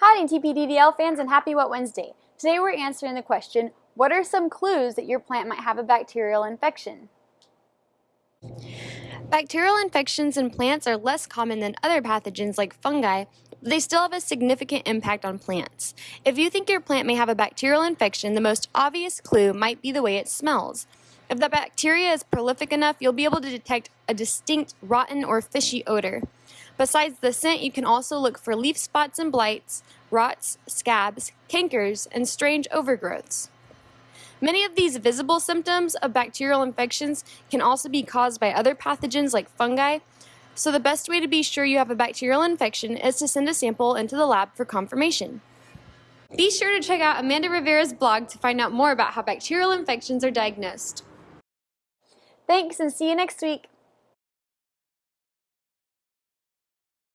Howdy TPDDL fans and happy Wet Wednesday. Today we're answering the question, what are some clues that your plant might have a bacterial infection? Bacterial infections in plants are less common than other pathogens like fungi, but they still have a significant impact on plants. If you think your plant may have a bacterial infection, the most obvious clue might be the way it smells. If the bacteria is prolific enough, you'll be able to detect a distinct rotten or fishy odor. Besides the scent, you can also look for leaf spots and blights, rots, scabs, cankers, and strange overgrowths. Many of these visible symptoms of bacterial infections can also be caused by other pathogens like fungi, so the best way to be sure you have a bacterial infection is to send a sample into the lab for confirmation. Be sure to check out Amanda Rivera's blog to find out more about how bacterial infections are diagnosed. Thanks and see you next week.